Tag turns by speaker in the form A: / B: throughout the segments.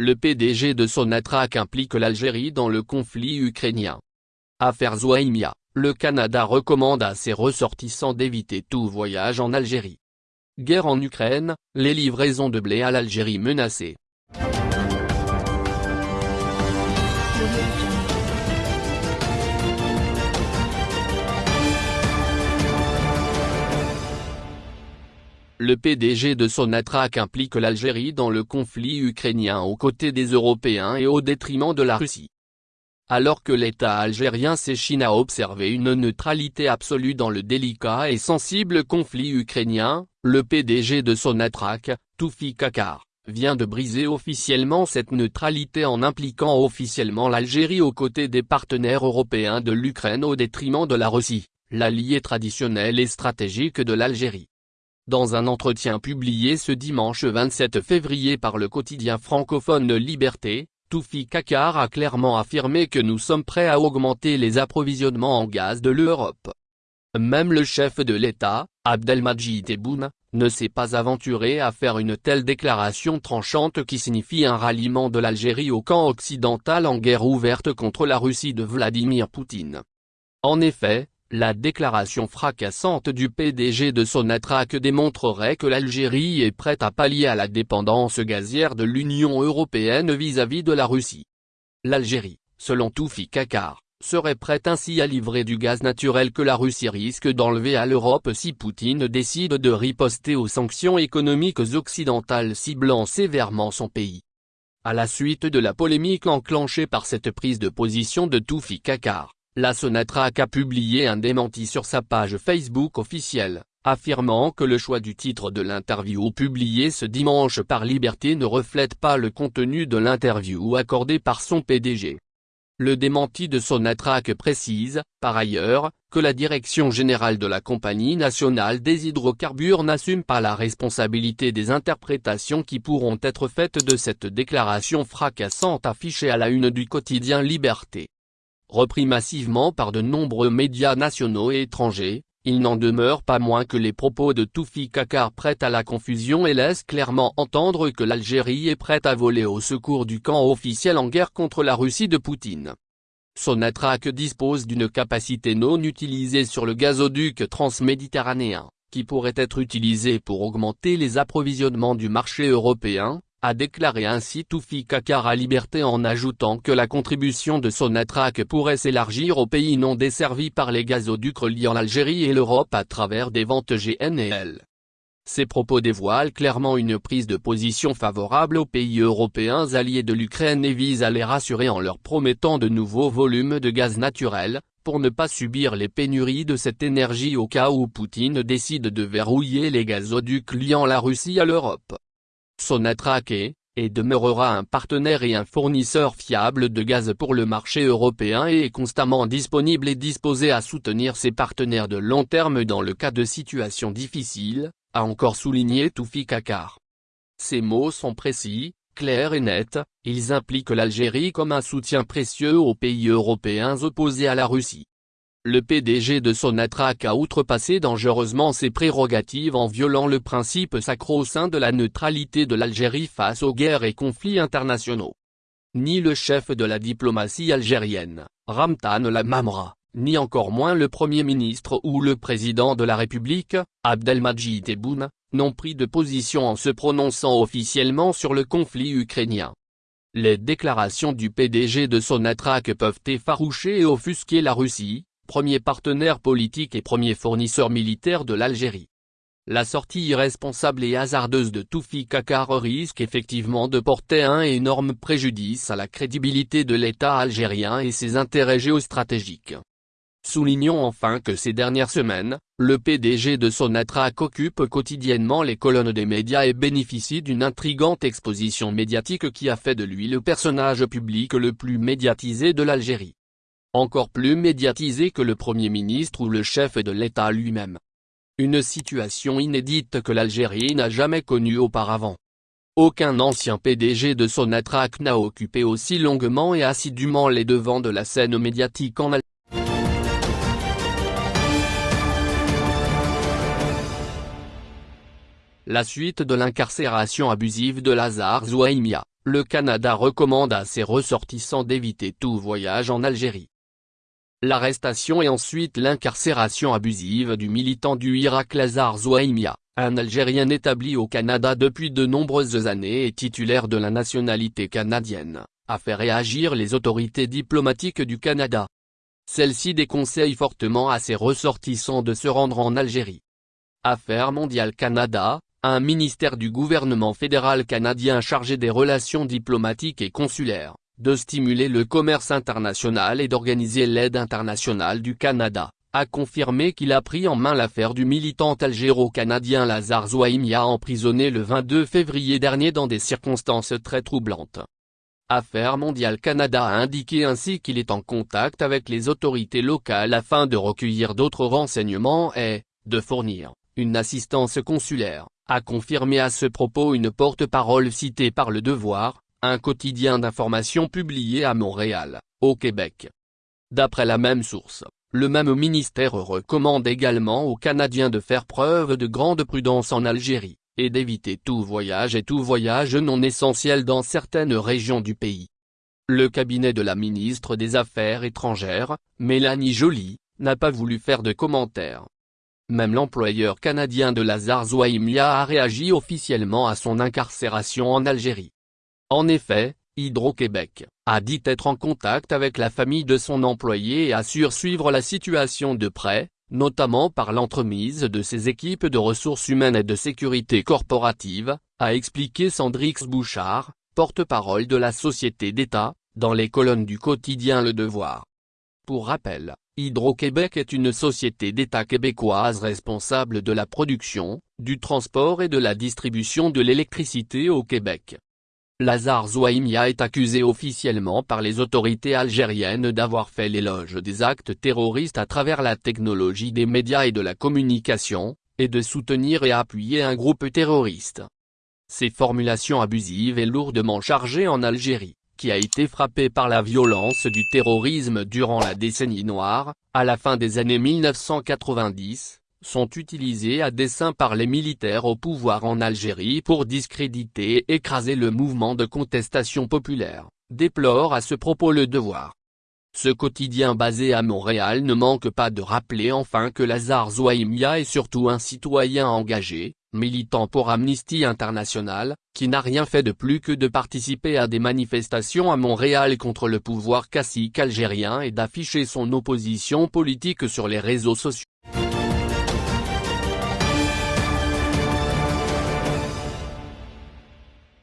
A: Le PDG de Sonatrach implique l'Algérie dans le conflit ukrainien. Affaire Zouaimia, le Canada recommande à ses ressortissants d'éviter tout voyage en Algérie. Guerre en Ukraine, les livraisons de blé à l'Algérie menacées. Le PDG de Sonatrach implique l'Algérie dans le conflit ukrainien aux côtés des Européens et au détriment de la Russie. Alors que l'État algérien s'échine à observer une neutralité absolue dans le délicat et sensible conflit ukrainien, le PDG de Sonatrach, Toufi Kakar, vient de briser officiellement cette neutralité en impliquant officiellement l'Algérie aux côtés des partenaires européens de l'Ukraine au détriment de la Russie, l'allié traditionnel et stratégique de l'Algérie. Dans un entretien publié ce dimanche 27 février par le quotidien francophone Liberté, Toufi Kakar a clairement affirmé que nous sommes prêts à augmenter les approvisionnements en gaz de l'Europe. Même le chef de l'État, Abdelmajid Tebboune, ne s'est pas aventuré à faire une telle déclaration tranchante qui signifie un ralliement de l'Algérie au camp occidental en guerre ouverte contre la Russie de Vladimir Poutine. En effet, la déclaration fracassante du PDG de Sonatrach démontrerait que l'Algérie est prête à pallier à la dépendance gazière de l'Union européenne vis-à-vis de la Russie. L'Algérie, selon Toufi Kakar, serait prête ainsi à livrer du gaz naturel que la Russie risque d'enlever à l'Europe si Poutine décide de riposter aux sanctions économiques occidentales ciblant sévèrement son pays. À la suite de la polémique enclenchée par cette prise de position de Toufi Kakar, la Sonatrach a publié un démenti sur sa page Facebook officielle, affirmant que le choix du titre de l'interview publié ce dimanche par Liberté ne reflète pas le contenu de l'interview accordée par son PDG. Le démenti de Sonatrach précise, par ailleurs, que la direction générale de la Compagnie nationale des hydrocarbures n'assume pas la responsabilité des interprétations qui pourront être faites de cette déclaration fracassante affichée à la une du quotidien Liberté. Repris massivement par de nombreux médias nationaux et étrangers, il n'en demeure pas moins que les propos de Toufi Kakar prêtent à la confusion et laissent clairement entendre que l'Algérie est prête à voler au secours du camp officiel en guerre contre la Russie de Poutine. Sonatrach dispose d'une capacité non utilisée sur le gazoduc transméditerranéen, qui pourrait être utilisé pour augmenter les approvisionnements du marché européen, a déclaré ainsi Toufi Kakar à Liberté en ajoutant que la contribution de Sonatrach pourrait s'élargir aux pays non desservis par les gazoducs reliant l'Algérie et l'Europe à travers des ventes GNL. Ces propos dévoilent clairement une prise de position favorable aux pays européens alliés de l'Ukraine et visent à les rassurer en leur promettant de nouveaux volumes de gaz naturel, pour ne pas subir les pénuries de cette énergie au cas où Poutine décide de verrouiller les gazoducs liant la Russie à l'Europe. Sonatrach et demeurera un partenaire et un fournisseur fiable de gaz pour le marché européen et est constamment disponible et disposé à soutenir ses partenaires de long terme dans le cas de situations difficiles, a encore souligné Toufi Kakar. Ces mots sont précis, clairs et nets, ils impliquent l'Algérie comme un soutien précieux aux pays européens opposés à la Russie le PDG de Sonatrach a outrepassé dangereusement ses prérogatives en violant le principe sacro-saint de la neutralité de l'Algérie face aux guerres et conflits internationaux. Ni le chef de la diplomatie algérienne, Ramtan Lamamra, ni encore moins le Premier ministre ou le Président de la République, Abdelmajid Tebboune, n'ont pris de position en se prononçant officiellement sur le conflit ukrainien. Les déclarations du PDG de Sonatrach peuvent effaroucher et offusquer la Russie, premier partenaire politique et premier fournisseur militaire de l'Algérie. La sortie irresponsable et hasardeuse de Toufi Kakar risque effectivement de porter un énorme préjudice à la crédibilité de l'État algérien et ses intérêts géostratégiques. Soulignons enfin que ces dernières semaines, le PDG de Sonatrach occupe quotidiennement les colonnes des médias et bénéficie d'une intrigante exposition médiatique qui a fait de lui le personnage public le plus médiatisé de l'Algérie encore plus médiatisé que le Premier ministre ou le chef de l'État lui-même. Une situation inédite que l'Algérie n'a jamais connue auparavant. Aucun ancien PDG de Sonatrach n'a occupé aussi longuement et assidûment les devants de la scène médiatique en Algérie. La suite de l'incarcération abusive de Lazare Zouaimia, le Canada recommande à ses ressortissants d'éviter tout voyage en Algérie. L'arrestation et ensuite l'incarcération abusive du militant du Irak Lazar Zouaimia, un Algérien établi au Canada depuis de nombreuses années et titulaire de la nationalité canadienne, a fait réagir les autorités diplomatiques du Canada. Celle-ci déconseille fortement à ses ressortissants de se rendre en Algérie. Affaires mondiales Canada, un ministère du gouvernement fédéral canadien chargé des relations diplomatiques et consulaires, de stimuler le commerce international et d'organiser l'aide internationale du Canada, a confirmé qu'il a pris en main l'affaire du militant algéro-canadien Lazar Zouaimia emprisonné le 22 février dernier dans des circonstances très troublantes. Affaires mondiales Canada a indiqué ainsi qu'il est en contact avec les autorités locales afin de recueillir d'autres renseignements et, de fournir, une assistance consulaire a confirmé à ce propos une porte-parole citée par Le Devoir, un quotidien d'information publié à Montréal, au Québec. D'après la même source, le même ministère recommande également aux Canadiens de faire preuve de grande prudence en Algérie, et d'éviter tout voyage et tout voyage non essentiel dans certaines régions du pays. Le cabinet de la ministre des Affaires étrangères, Mélanie Joly, n'a pas voulu faire de commentaires. Même l'employeur canadien de Lazar Zouaimia a réagi officiellement à son incarcération en Algérie. En effet, Hydro-Québec, a dit être en contact avec la famille de son employé et assure suivre la situation de près, notamment par l'entremise de ses équipes de ressources humaines et de sécurité corporative, a expliqué Sandrix Bouchard, porte-parole de la société d'État, dans les colonnes du quotidien Le Devoir. Pour rappel, Hydro-Québec est une société d'État québécoise responsable de la production, du transport et de la distribution de l'électricité au Québec. Lazare Zouaimia est accusé officiellement par les autorités algériennes d'avoir fait l'éloge des actes terroristes à travers la technologie des médias et de la communication, et de soutenir et appuyer un groupe terroriste. Ces formulations abusives et lourdement chargées en Algérie qui a été frappé par la violence du terrorisme durant la décennie noire, à la fin des années 1990, sont utilisés à dessein par les militaires au pouvoir en Algérie pour discréditer et écraser le mouvement de contestation populaire, déplore à ce propos le devoir. Ce quotidien basé à Montréal ne manque pas de rappeler enfin que Lazare Zouaimia est surtout un citoyen engagé, militant pour Amnesty International, qui n'a rien fait de plus que de participer à des manifestations à Montréal contre le pouvoir cacique algérien et d'afficher son opposition politique sur les réseaux sociaux.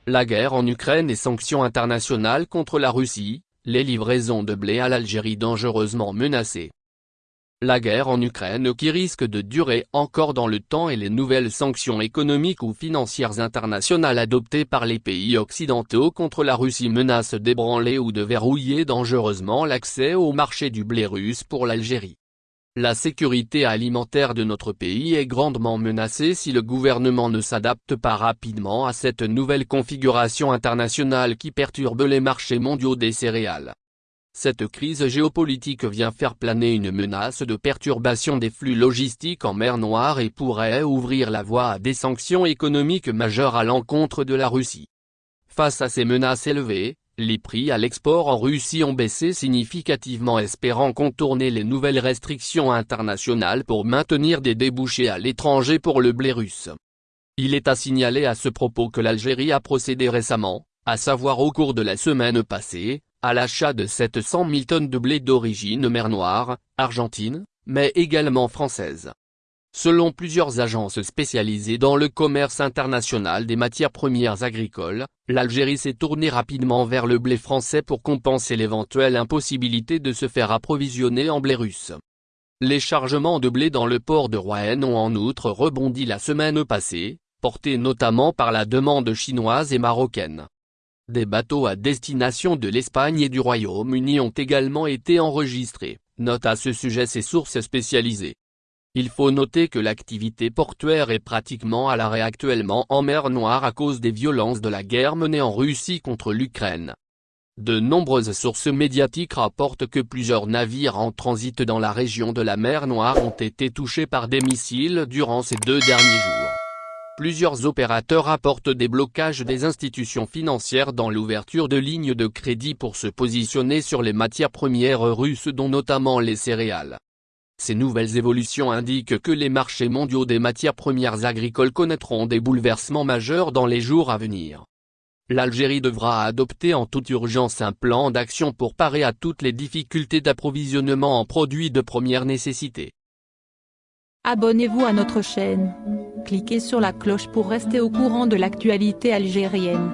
A: La guerre en Ukraine et sanctions internationales contre la Russie, les livraisons de blé à l'Algérie dangereusement menacées. La guerre en Ukraine qui risque de durer encore dans le temps et les nouvelles sanctions économiques ou financières internationales adoptées par les pays occidentaux contre la Russie menacent d'ébranler ou de verrouiller dangereusement l'accès au marché du blé russe pour l'Algérie. La sécurité alimentaire de notre pays est grandement menacée si le gouvernement ne s'adapte pas rapidement à cette nouvelle configuration internationale qui perturbe les marchés mondiaux des céréales. Cette crise géopolitique vient faire planer une menace de perturbation des flux logistiques en mer Noire et pourrait ouvrir la voie à des sanctions économiques majeures à l'encontre de la Russie. Face à ces menaces élevées, les prix à l'export en Russie ont baissé significativement espérant contourner les nouvelles restrictions internationales pour maintenir des débouchés à l'étranger pour le blé russe. Il est à signaler à ce propos que l'Algérie a procédé récemment, à savoir au cours de la semaine passée, à l'achat de 700 000 tonnes de blé d'origine mer Noire, Argentine, mais également française. Selon plusieurs agences spécialisées dans le commerce international des matières premières agricoles, l'Algérie s'est tournée rapidement vers le blé français pour compenser l'éventuelle impossibilité de se faire approvisionner en blé russe. Les chargements de blé dans le port de Rouen ont en outre rebondi la semaine passée, portés notamment par la demande chinoise et marocaine. Des bateaux à destination de l'Espagne et du Royaume-Uni ont également été enregistrés, note à ce sujet ces sources spécialisées. Il faut noter que l'activité portuaire est pratiquement à l'arrêt actuellement en mer Noire à cause des violences de la guerre menée en Russie contre l'Ukraine. De nombreuses sources médiatiques rapportent que plusieurs navires en transit dans la région de la mer Noire ont été touchés par des missiles durant ces deux derniers jours. Plusieurs opérateurs apportent des blocages des institutions financières dans l'ouverture de lignes de crédit pour se positionner sur les matières premières russes dont notamment les céréales. Ces nouvelles évolutions indiquent que les marchés mondiaux des matières premières agricoles connaîtront des bouleversements majeurs dans les jours à venir. L'Algérie devra adopter en toute urgence un plan d'action pour parer à toutes les difficultés d'approvisionnement en produits de première nécessité.
B: Abonnez-vous à notre chaîne. Cliquez sur la cloche pour rester au courant de l'actualité algérienne.